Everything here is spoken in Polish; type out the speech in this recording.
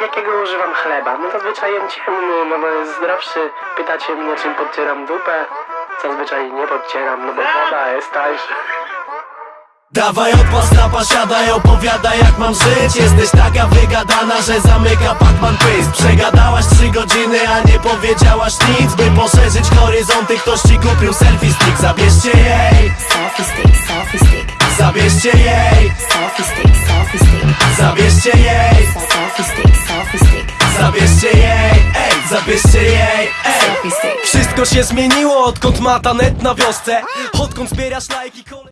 Jakiego używam chleba? No zazwyczaj ciemny, no bo jest zdrowszy. Pytacie mnie, czym podcieram dupę? Zazwyczaj nie podcieram, no bo woda jest tańsza. Dawaj odpas na pasiadaj, opowiadaj jak mam żyć. Jesteś taka wygadana, że zamyka Pacman pysk. Przegadałaś trzy godziny, a nie powiedziałaś nic. By poszerzyć horyzonty, ktoś ci kupił selfie stick. Zabierzcie jej, Selfie stick, selfie stick, zabierzcie jej, selfie stick, selfie stick, zabierzcie jej Zabierzcie jej, ej, zabierzcie jej, ej. Wszystko się zmieniło, odkąd ma ta net na wiosce Odkąd zbierasz lajki